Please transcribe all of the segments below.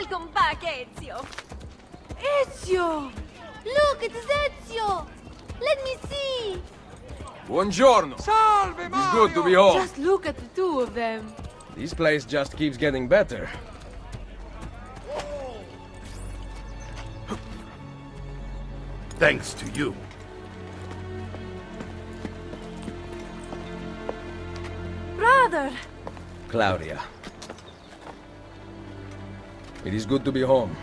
Ezio! Ezio! Look, it's Ezio! Let me see! Buongiorno! Salve, It's good to be home. Just look at the two of them. This place just keeps getting better. Thanks to you. Brother! Claudia. It is good to be home.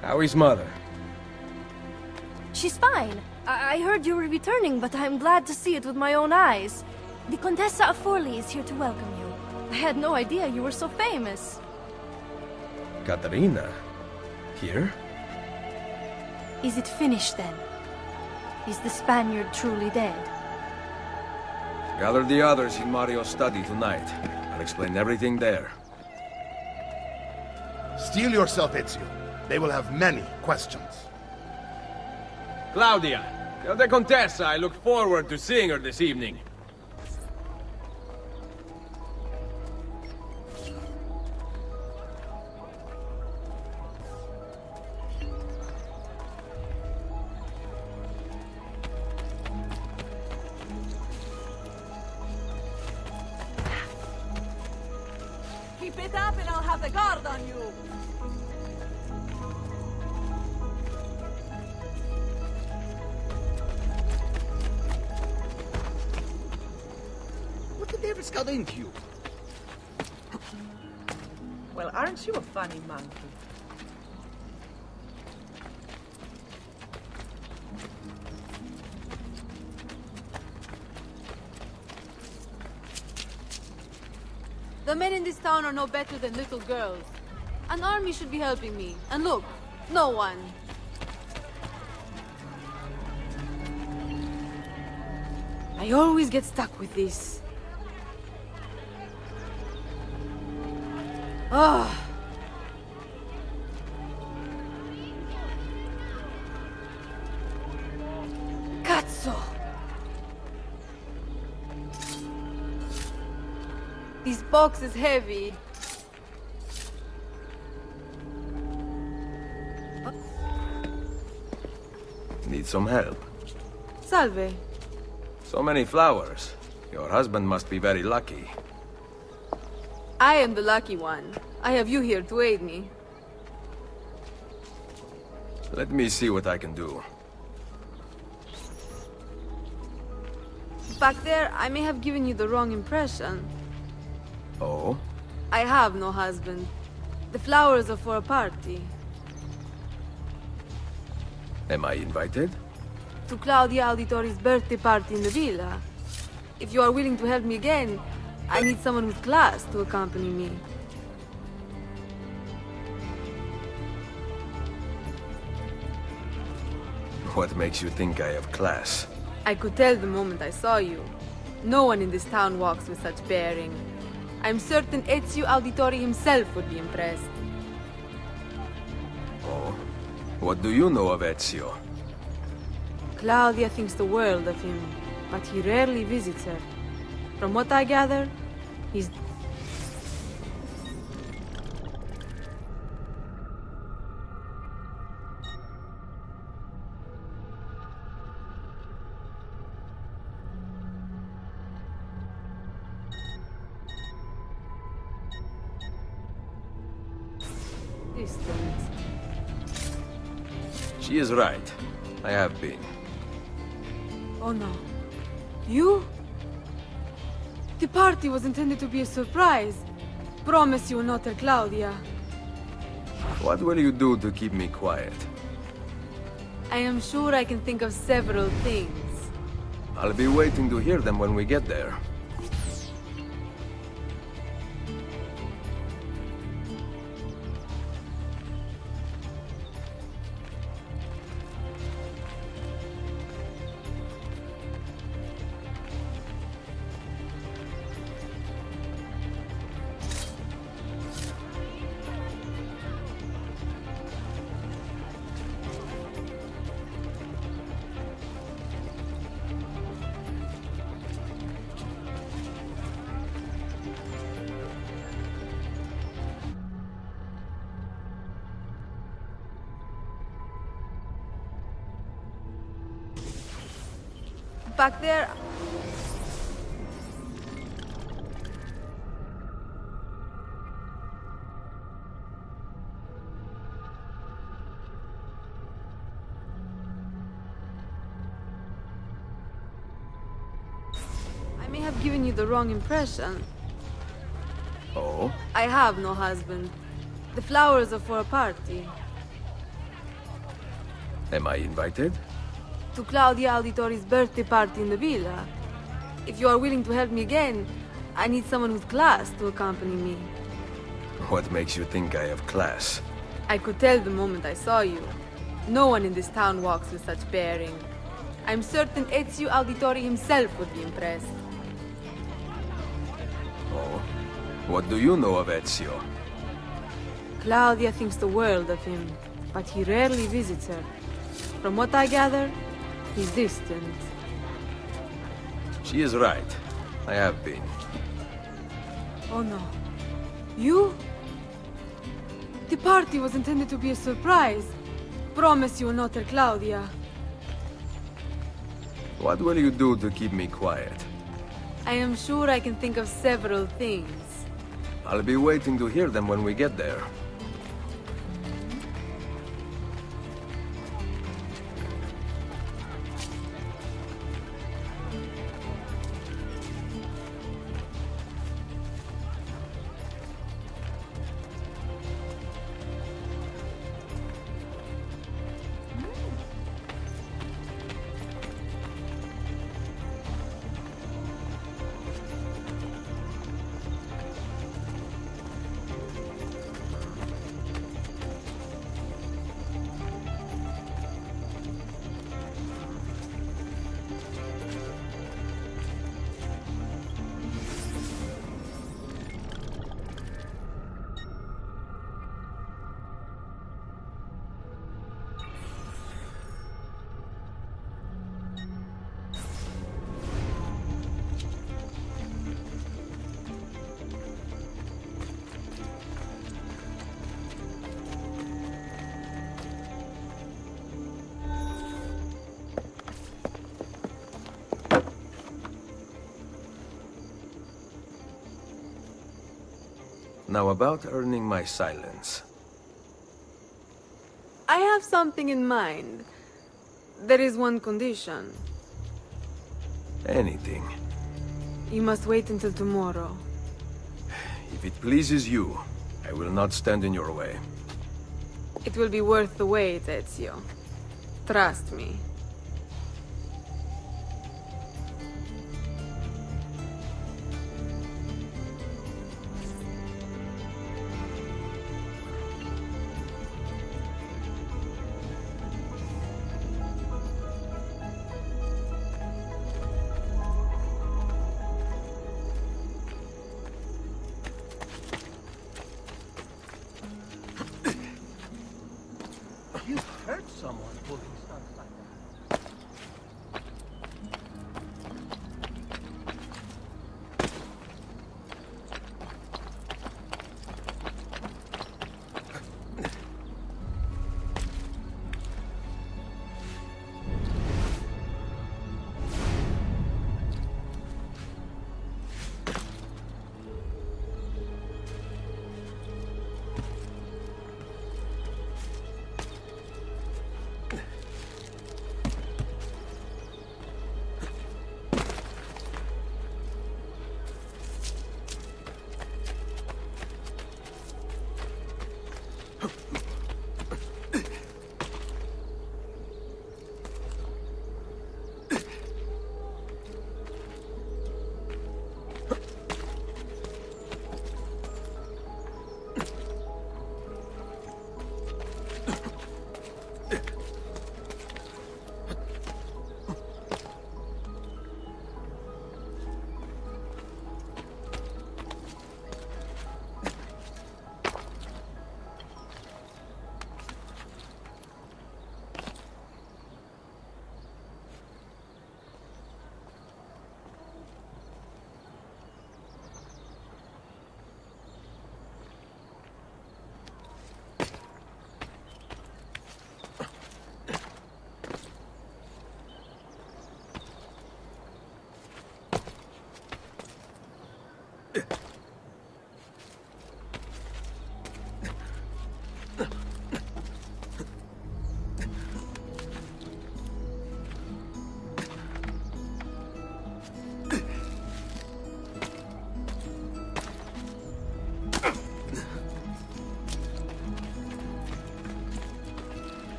How is mother? She's fine. I, I heard you were returning, but I'm glad to see it with my own eyes. The Contessa of Forli is here to welcome you. I had no idea you were so famous. Caterina? Here? Is it finished then? Is the Spaniard truly dead? Gather the others in Mario's study tonight. I'll explain everything there. Steel yourself, Ezio. They will have many questions. Claudia! The Contessa I look forward to seeing her this evening. Keep it up and I'll have the guard on you! What the devil's got into you? Well, aren't you a funny monkey? The men in this town are no better than little girls. An army should be helping me. And look, no one. I always get stuck with this. Ah. Cazzo! This box is heavy. Need some help. Salve. So many flowers. Your husband must be very lucky. I am the lucky one. I have you here to aid me. Let me see what I can do. Back there, I may have given you the wrong impression. Oh? I have no husband. The flowers are for a party. Am I invited? To Claudia Auditore's birthday party in the villa. If you are willing to help me again, I need someone with class to accompany me. What makes you think I have class? I could tell the moment I saw you. No one in this town walks with such bearing. I'm certain Ezio Auditore himself would be impressed. Oh? What do you know of Ezio? Claudia thinks the world of him, but he rarely visits her. From what I gather, he's... distant. She is right. I have been. Oh no. You? The party was intended to be a surprise. Promise you will not tell Claudia. What will you do to keep me quiet? I am sure I can think of several things. I'll be waiting to hear them when we get there. Back there. I may have given you the wrong impression. Oh? I have no husband. The flowers are for a party. Am I invited? To Claudia Auditore's birthday party in the villa. If you are willing to help me again, I need someone with class to accompany me. What makes you think I have class? I could tell the moment I saw you. No one in this town walks with such bearing. I'm certain Ezio Auditori himself would be impressed. Oh? What do you know of Ezio? Claudia thinks the world of him, but he rarely visits her. From what I gather, he's distant. She is right. I have been. Oh no. You? The party was intended to be a surprise. Promise you will not tell Claudia. What will you do to keep me quiet? I am sure I can think of several things. I'll be waiting to hear them when we get there. Now about earning my silence. I have something in mind. There is one condition. Anything. You must wait until tomorrow. If it pleases you, I will not stand in your way. It will be worth the wait, Ezio. Trust me. You hurt someone pulling stunts like that.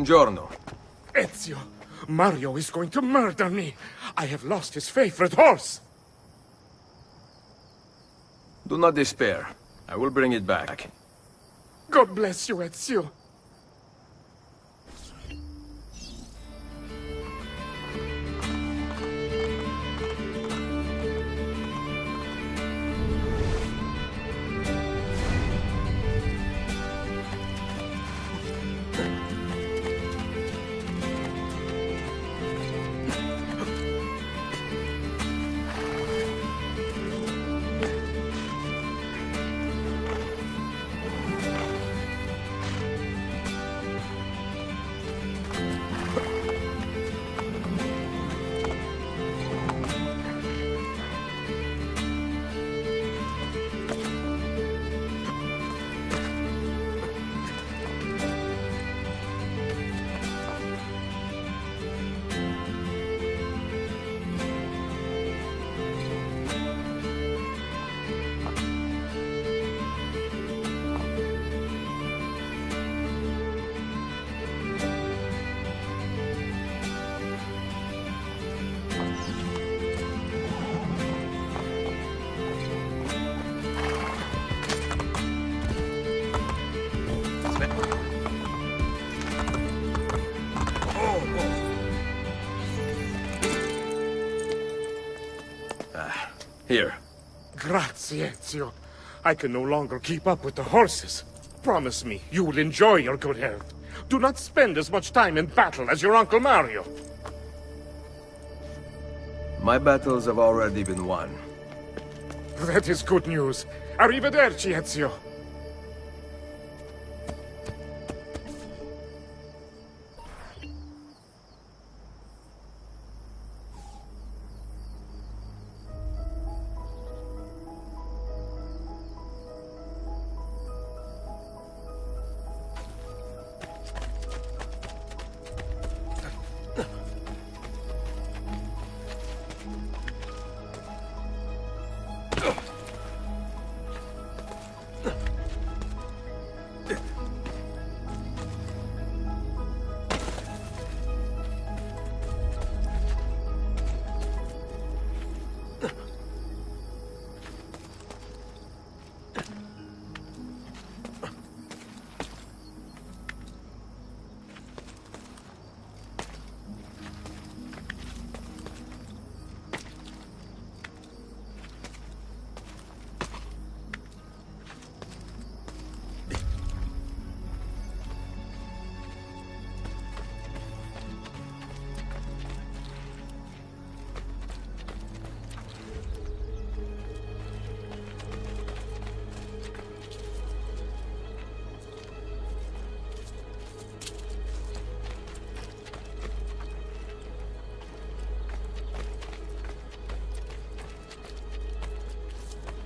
Buongiorno. Ezio, Mario is going to murder me. I have lost his favorite horse. Do not despair. I will bring it back. God bless you, Ezio. Here. Grazie, Ezio. I can no longer keep up with the horses. Promise me you will enjoy your good health. Do not spend as much time in battle as your Uncle Mario. My battles have already been won. That is good news. Arrivederci, Ezio.